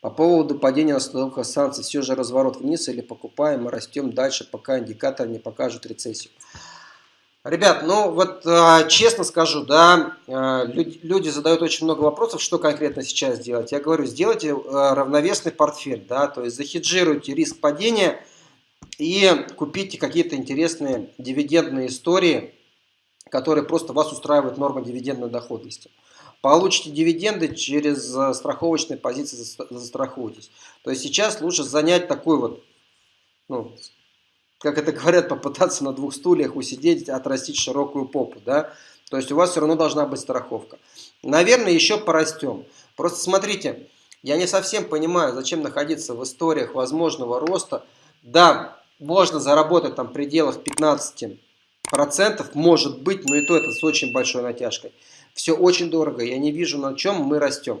По поводу падения установка санкций, все же разворот вниз или покупаем и растем дальше, пока индикатор не покажет рецессию. Ребят, ну вот э, честно скажу, да, э, люди, задают очень много вопросов, что конкретно сейчас делать. Я говорю, сделайте э, равновесный портфель, да, то есть захеджируйте риск падения и купите какие-то интересные дивидендные истории, которые просто вас устраивают норма дивидендной доходности. Получите дивиденды через страховочные позиции, застрахуйтесь. То есть сейчас лучше занять такой вот, ну, как это говорят, попытаться на двух стульях усидеть, отрастить широкую попу, да, то есть у вас все равно должна быть страховка. Наверное, еще порастем. Просто смотрите, я не совсем понимаю, зачем находиться в историях возможного роста. Да, можно заработать там в пределах 15%, может быть, но и то это с очень большой натяжкой. Все очень дорого, я не вижу, на чем мы растем.